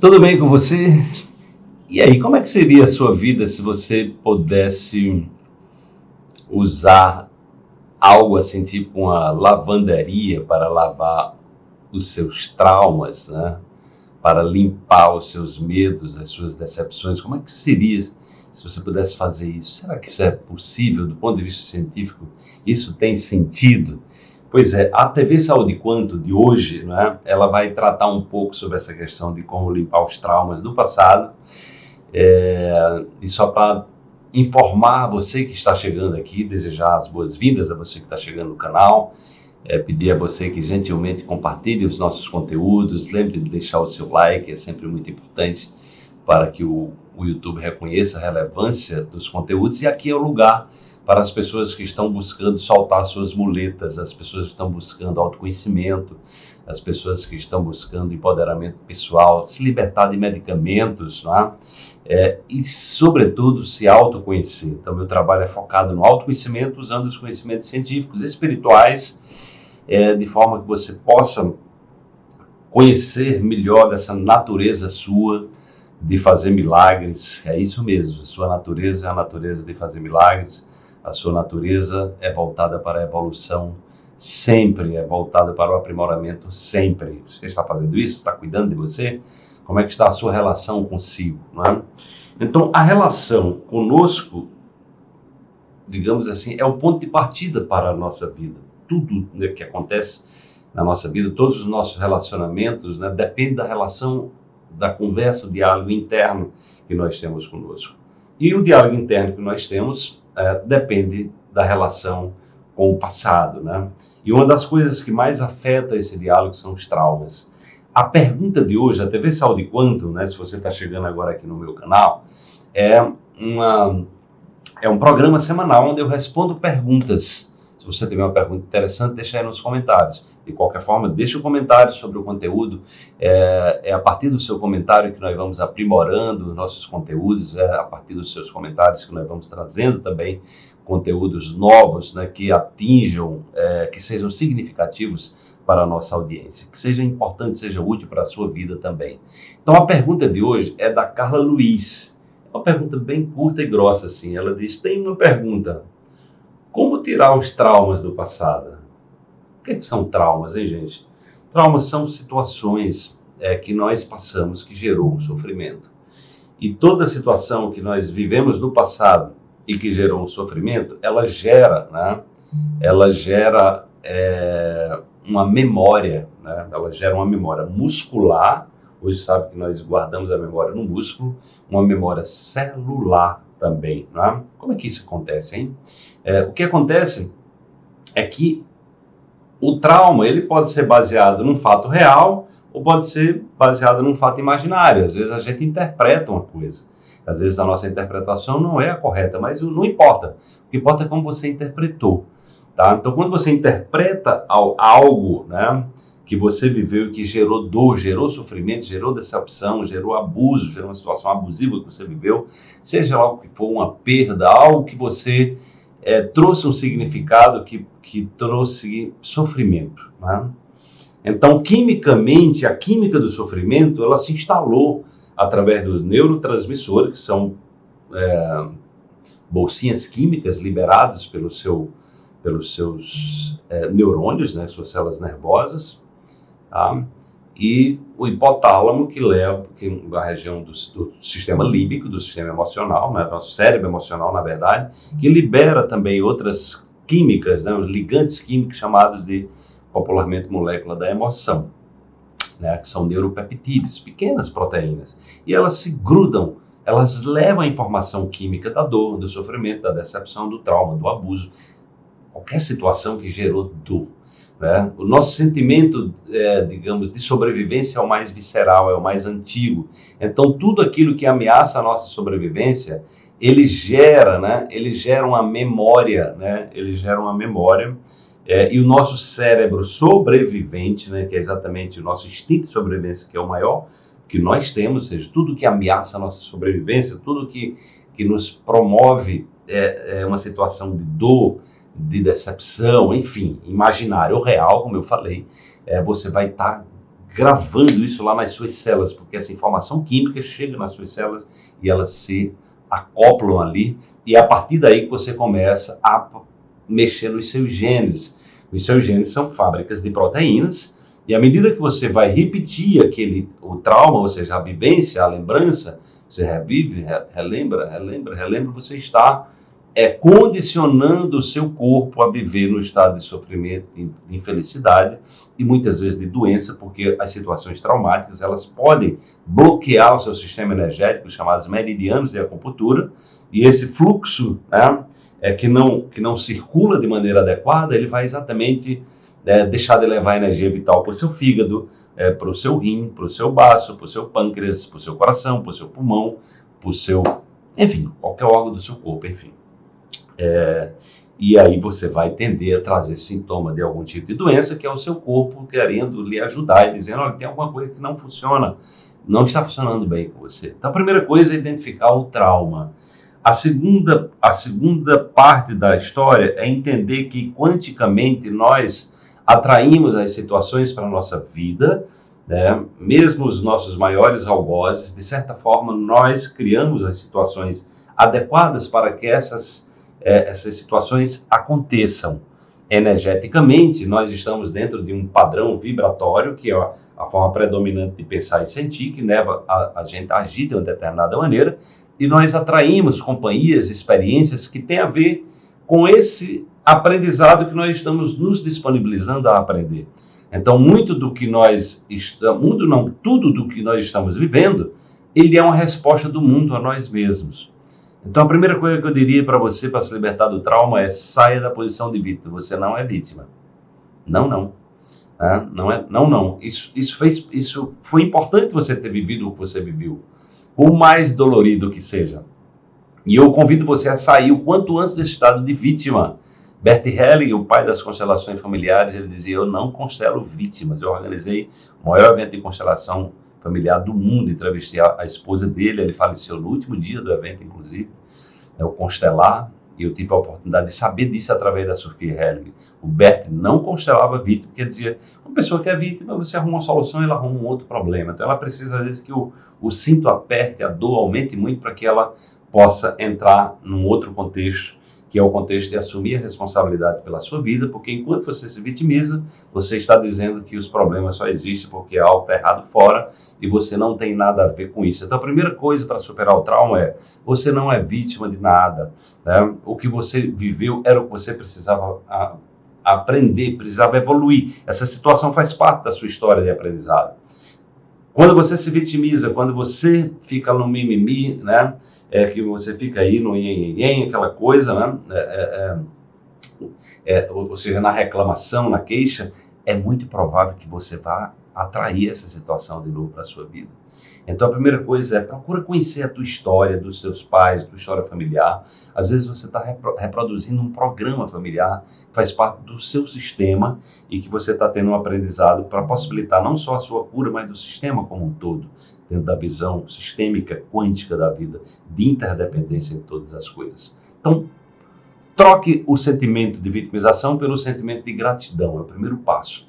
Tudo bem com você? E aí, como é que seria a sua vida se você pudesse usar algo assim, tipo uma lavanderia para lavar os seus traumas, né? Para limpar os seus medos, as suas decepções. Como é que seria se você pudesse fazer isso? Será que isso é possível do ponto de vista científico? Isso tem sentido? Pois é, a TV Saúde Quanto de hoje, né, ela vai tratar um pouco sobre essa questão de como limpar os traumas do passado. É, e só para informar você que está chegando aqui, desejar as boas-vindas a você que está chegando no canal, é, pedir a você que gentilmente compartilhe os nossos conteúdos, lembre de deixar o seu like, é sempre muito importante para que o, o YouTube reconheça a relevância dos conteúdos e aqui é o lugar para as pessoas que estão buscando soltar suas muletas, as pessoas que estão buscando autoconhecimento, as pessoas que estão buscando empoderamento pessoal, se libertar de medicamentos, é? É, e, sobretudo, se autoconhecer. Então, meu trabalho é focado no autoconhecimento, usando os conhecimentos científicos espirituais, é, de forma que você possa conhecer melhor dessa natureza sua de fazer milagres. É isso mesmo, sua natureza é a natureza de fazer milagres a sua natureza é voltada para a evolução sempre, é voltada para o aprimoramento sempre. Você está fazendo isso? Está cuidando de você? Como é que está a sua relação consigo? Não é? Então, a relação conosco, digamos assim, é o ponto de partida para a nossa vida. Tudo né, que acontece na nossa vida, todos os nossos relacionamentos, né, depende da relação, da conversa, o diálogo interno que nós temos conosco. E o diálogo interno que nós temos é, depende da relação com o passado, né? E uma das coisas que mais afeta esse diálogo são os traumas. A pergunta de hoje, a TV Saúde Quanto, né, se você está chegando agora aqui no meu canal, é, uma, é um programa semanal onde eu respondo perguntas você tiver uma pergunta interessante, deixa aí nos comentários. De qualquer forma, deixe um comentário sobre o conteúdo. É, é, a partir do seu comentário que nós vamos aprimorando nossos conteúdos, é a partir dos seus comentários que nós vamos trazendo também conteúdos novos né, que atinjam, é, que sejam significativos para a nossa audiência, que seja importante, seja útil para a sua vida também. Então a pergunta de hoje é da Carla Luiz. É uma pergunta bem curta e grossa assim. Ela diz: tem uma pergunta. Tirar os traumas do passado? O que, é que são traumas, hein, gente? Traumas são situações é, que nós passamos que gerou um sofrimento. E toda situação que nós vivemos no passado e que gerou um sofrimento, ela gera, né? Ela gera é, uma memória, né? Ela gera uma memória muscular. Hoje sabe que nós guardamos a memória no músculo, uma memória celular também. Né? Como é que isso acontece, hein? É, o que acontece é que o trauma ele pode ser baseado num fato real ou pode ser baseado num fato imaginário. Às vezes a gente interpreta uma coisa. Às vezes a nossa interpretação não é a correta, mas não importa. O que importa é como você interpretou. Tá? Então, quando você interpreta algo, né, que você viveu e que gerou dor, gerou sofrimento, gerou decepção, gerou abuso, gerou uma situação abusiva que você viveu, seja lá o que for, uma perda, algo que você é, trouxe um significado que, que trouxe sofrimento. Né? Então, quimicamente, a química do sofrimento, ela se instalou através dos neurotransmissores, que são é, bolsinhas químicas liberadas pelo seu, pelos seus é, neurônios, né, suas células nervosas, Tá? E o hipotálamo, que leva que é a região do, do, sistema límbico, do sistema emocional, né, nosso cérebro emocional, na verdade, que libera também outras químicas, né, ligantes químicos chamados de, popularmente, molécula da emoção, né, que são neuropeptídeos, pequenas proteínas. E elas se grudam, elas levam a informação química da dor, do sofrimento, da decepção, do trauma, do abuso, qualquer situação que gerou dor. Né? O nosso sentimento, é, digamos, de sobrevivência é o mais visceral, é o mais antigo. Então, tudo aquilo que ameaça a nossa sobrevivência, ele gera, né? Ele gera uma memória, né? Ele gera uma memória. É, e o nosso cérebro sobrevivente, né? Que é exatamente o nosso instinto de sobrevivência, que é o maior que nós temos, ou seja, tudo que ameaça a nossa sobrevivência, tudo que, que nos promove é, é uma situação de dor, de decepção, enfim, imaginário ou real, como eu falei, é, você vai estar tá gravando isso lá nas suas células, porque essa informação química chega nas suas células e elas se acoplam ali, e é a partir daí que você começa a mexer nos seus genes. Os seus genes são fábricas de proteínas, e à medida que você vai repetir aquele o trauma, ou seja, a vivência, a lembrança, você revive, relembra, relembra, relembra, você está é, condicionando o seu corpo a viver no estado de sofrimento, de infelicidade e muitas vezes de doença, porque as situações traumáticas elas podem bloquear o seu sistema energético, chamados meridianos de acupuntura, e esse fluxo né, é, que, não, que não circula de maneira adequada, ele vai exatamente é, deixar de levar energia vital para o seu fígado, é, para o seu rim, para o seu baço, para o seu pâncreas, para o seu coração, para o seu pulmão, para o seu, enfim, qualquer órgão do seu corpo, enfim. É, e aí você vai tender a trazer sintoma de algum tipo de doença, que é o seu corpo querendo lhe ajudar e dizendo, olha, tem alguma coisa que não funciona, não está funcionando bem com você. Então a primeira coisa é identificar o trauma. A segunda, a segunda parte da história é entender que quanticamente nós atraímos as situações para a nossa vida, né? mesmo os nossos maiores algozes, de certa forma, nós criamos as situações adequadas para que essas, é, essas situações aconteçam. Energeticamente, nós estamos dentro de um padrão vibratório, que é a, a forma predominante de pensar e sentir, que leva a, a gente a agir de uma determinada maneira, e nós atraímos companhias, experiências que têm a ver com esse aprendizado que nós estamos nos disponibilizando a aprender. Então, muito do que nós estamos, mundo não, tudo do que nós estamos vivendo, ele é uma resposta do mundo a nós mesmos. Então, a primeira coisa que eu diria para você para se libertar do trauma é saia da posição de vítima. Você não é vítima. Não, não. É, não é, não, não. Isso, isso fez, isso foi importante você ter vivido o que você viveu, por mais dolorido que seja. E eu convido você a sair o quanto antes desse estado de vítima Bert Helling, o pai das constelações familiares, ele dizia: Eu não constelo vítimas. Eu organizei o maior evento de constelação familiar do mundo. Entrevistei a, a esposa dele, ele faleceu no último dia do evento, inclusive. É o Constelar. E eu tive a oportunidade de saber disso através da Sofia Helling. O Bert não constelava vítima, porque dizia: uma pessoa que é vítima, você arruma uma solução e ela arruma um outro problema. Então ela precisa, às vezes, que o, o cinto aperte, a dor aumente muito para que ela possa entrar num outro contexto que é o contexto de assumir a responsabilidade pela sua vida, porque enquanto você se vitimiza, você está dizendo que os problemas só existem porque algo está errado fora e você não tem nada a ver com isso. Então, a primeira coisa para superar o trauma é: você não é vítima de nada. Né? O que você viveu era o que você precisava a, aprender, precisava evoluir. Essa situação faz parte da sua história de aprendizado. Quando você se vitimiza, quando você fica no mimimi, né? É que você fica aí no ien, aquela coisa, né? É, é, é, é ou seja, na reclamação, na queixa, é muito provável que você vá atrair essa situação de novo para a sua vida. Então a primeira coisa é procura conhecer a tua história, dos seus pais, tua história familiar. Às vezes você está repro reproduzindo um programa familiar que faz parte do seu sistema e que você está tendo um aprendizado para possibilitar não só a sua cura, mas do sistema como um todo, dentro da visão sistêmica quântica da vida, de interdependência em todas as coisas. Então, troque o sentimento de vitimização pelo sentimento de gratidão, é o primeiro passo.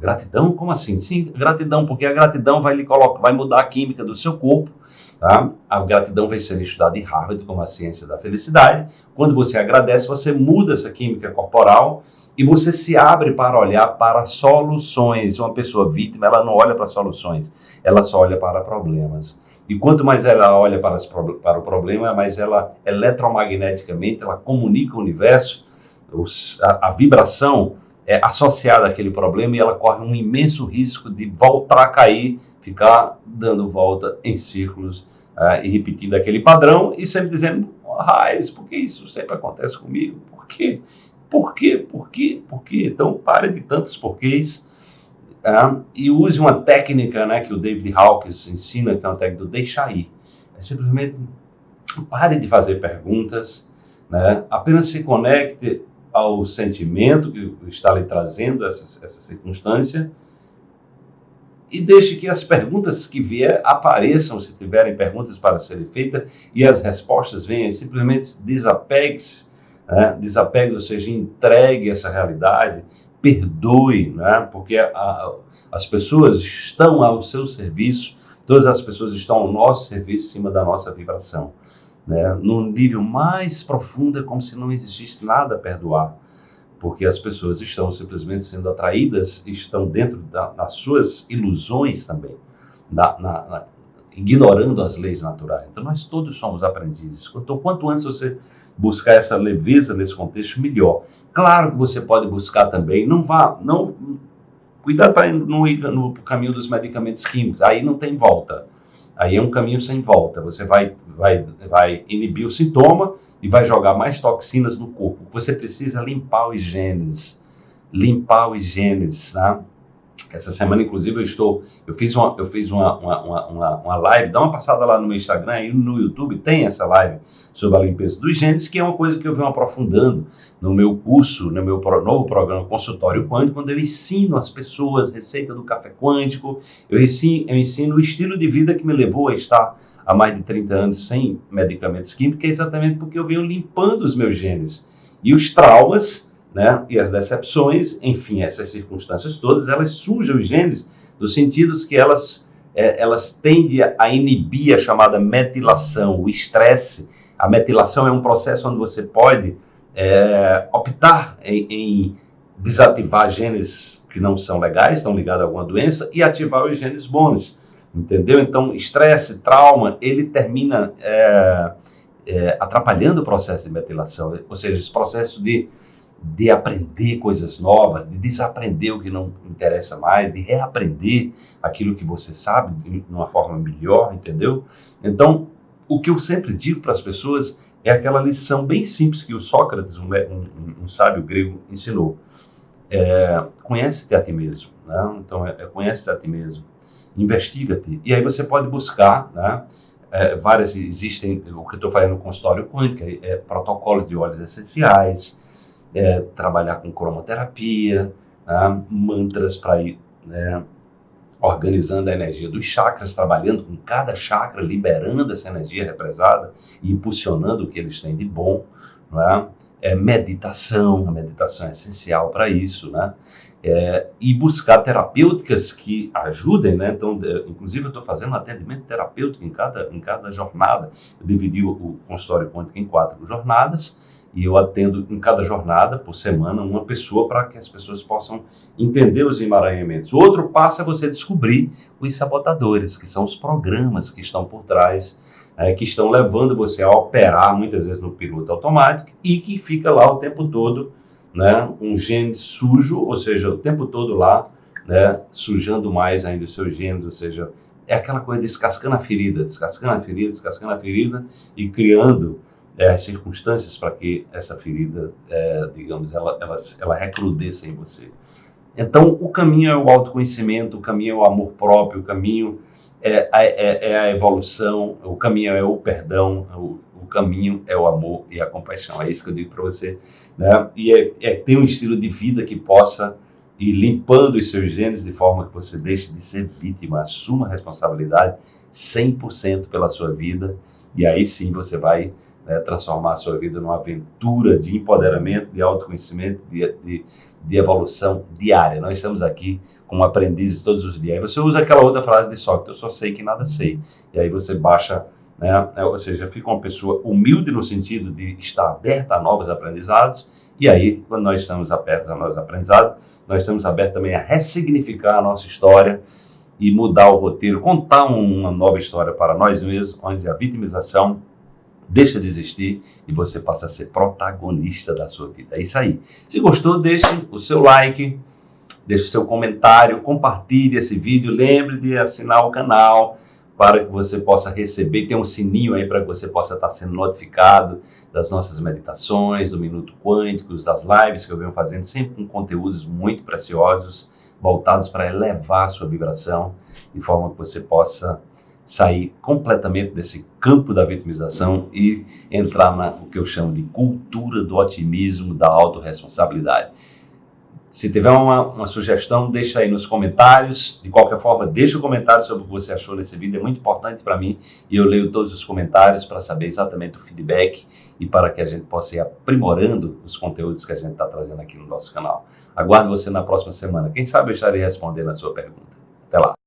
Gratidão? Como assim? Sim, gratidão, porque a gratidão vai lhe colocar, vai mudar a química do seu corpo. Tá? A gratidão vai ser estudada em Harvard como a ciência da felicidade. Quando você agradece, você muda essa química corporal e você se abre para olhar para soluções. Uma pessoa vítima, ela não olha para soluções, ela só olha para problemas. E quanto mais ela olha para, para o problema, mais ela eletromagneticamente ela comunica o universo, os, a, a vibração é, associada àquele problema e ela corre um imenso risco de voltar a cair, ficar dando volta em círculos uh, e repetindo aquele padrão e sempre dizendo, raios, por que isso sempre acontece comigo? Por quê? Por quê? Por quê? Por quê? Então pare de tantos porquês uh, e use uma técnica né, que o David Hawkins ensina, que é uma técnica do deixar ir. É simplesmente pare de fazer perguntas, né? apenas se conecte ao sentimento que está lhe trazendo essa, essa circunstância e deixe que as perguntas que vier apareçam, se tiverem perguntas para serem feitas, e as respostas venham, simplesmente desapegue-se, né? desapegue, ou seja, entregue essa realidade, perdoe, né? porque a, as pessoas estão ao seu serviço, todas as pessoas estão ao nosso serviço, em cima da nossa vibração. Né? No nível mais profundo, é como se não existisse nada a perdoar, porque as pessoas estão simplesmente sendo atraídas, estão dentro da, das suas ilusões também, na, na, ignorando as leis naturais. Então, nós todos somos aprendizes. Então, quanto antes você buscar essa leveza nesse contexto, melhor. Claro que você pode buscar também, não vá, não cuidado para não ir no caminho dos medicamentos químicos, aí não tem volta. Aí é um caminho sem volta. Você vai, vai, vai inibir o sintoma e vai jogar mais toxinas no corpo. Você precisa limpar os genes, limpar os genes, tá? Essa semana, inclusive, eu estou. Eu fiz uma, eu fiz uma, uma, uma, uma live, dá uma passada lá no meu Instagram e no YouTube tem essa live sobre a limpeza dos genes, que é uma coisa que eu venho aprofundando no meu curso, no meu novo programa Consultório Quântico, quando eu ensino as pessoas receita do café quântico, eu ensino, eu ensino o estilo de vida que me levou a estar há mais de 30 anos sem medicamentos químicos, é exatamente porque eu venho limpando os meus genes. E os traumas né? E as decepções, enfim, essas circunstâncias todas, elas sujam os genes nos sentidos que elas, é, elas tendem a inibir a chamada metilação, o estresse. A metilação é um processo onde você pode é, optar em, em desativar genes que não são legais, estão ligados a alguma doença, e ativar os genes bons, entendeu? Então, estresse, trauma, ele termina é, é, atrapalhando o processo de metilação, ou seja, esse processo de de aprender coisas novas, de desaprender o que não interessa mais, de reaprender aquilo que você sabe de uma forma melhor, entendeu? Então, o que eu sempre digo para as pessoas é aquela lição bem simples que o Sócrates, um, um, um sábio grego, ensinou. É, conhece-te a ti mesmo, né? Então, é, é conhece-te a ti mesmo, investiga-te. E aí você pode buscar, né? É, várias existem, o que eu estou fazendo no consultório quântico, é, é protocolos de óleos essenciais, é, trabalhar com cromoterapia, né, mantras para ir né, organizando a energia dos chakras, trabalhando com cada chakra, liberando essa energia represada e impulsionando o que eles têm de bom. Né? É meditação, a meditação é essencial para isso, né? É, e buscar terapêuticas que ajudem, né? Então, inclusive, eu estou fazendo atendimento terapêutico em cada, em cada jornada. Eu dividi o, o consultório quântico em quatro jornadas e eu atendo em cada jornada, por semana, uma pessoa para que as pessoas possam entender os emaranhamentos. O outro passo é você descobrir os sabotadores, que são os programas que estão por trás, é, que estão levando você a operar muitas vezes no piloto automático e que fica lá o tempo todo, né, um gene sujo, ou seja, o tempo todo lá, né, sujando mais ainda os seus genes, ou seja, é aquela coisa descascando a ferida, descascando a ferida, descascando a ferida e criando é, as circunstâncias para que essa ferida, é, digamos, ela, ela, ela recrudesça em você. Então, o caminho é o autoconhecimento, o caminho é o amor próprio, o caminho é, é, é a evolução, o caminho é o perdão, o, o, caminho é o amor e a compaixão. É isso que eu digo para você. Né? E é, é ter um estilo de vida que possa ir limpando os seus genes de forma que você deixe de ser vítima, assuma a responsabilidade 100% pela sua vida e aí sim você vai né, transformar a sua vida numa aventura de empoderamento, de autoconhecimento, de, de, de, evolução diária. Nós estamos aqui como aprendizes todos os dias. Aí você usa aquela outra frase de Sócrates, eu só sei que nada sei. E aí você baixa, né, ou seja, fica uma pessoa humilde no sentido de estar aberta a novos aprendizados. E aí, quando nós estamos abertos a novos aprendizados, nós estamos abertos também a ressignificar a nossa história, e mudar o roteiro, contar uma nova história para nós mesmos, onde a vitimização deixa de existir e você passa a ser protagonista da sua vida. É isso aí. Se gostou, deixe o seu like, deixe o seu comentário, compartilhe esse vídeo, lembre de assinar o canal para que você possa receber, tem um sininho aí para que você possa estar sendo notificado das nossas meditações, do Minuto Quântico, das lives que eu venho fazendo, sempre com conteúdos muito preciosos, voltados para elevar a sua vibração, de forma que você possa sair completamente desse campo da vitimização e entrar na o que eu chamo de cultura do otimismo, da autorresponsabilidade. Se tiver uma, uma, sugestão, deixa aí nos comentários. De qualquer forma, deixa o um comentário sobre o que você achou nesse vídeo. É muito importante para mim e eu leio todos os comentários para saber exatamente o feedback e para que a gente possa ir aprimorando os conteúdos que a gente está trazendo aqui no nosso canal. Aguardo você na próxima semana. Quem sabe eu estarei respondendo a sua pergunta. Até lá.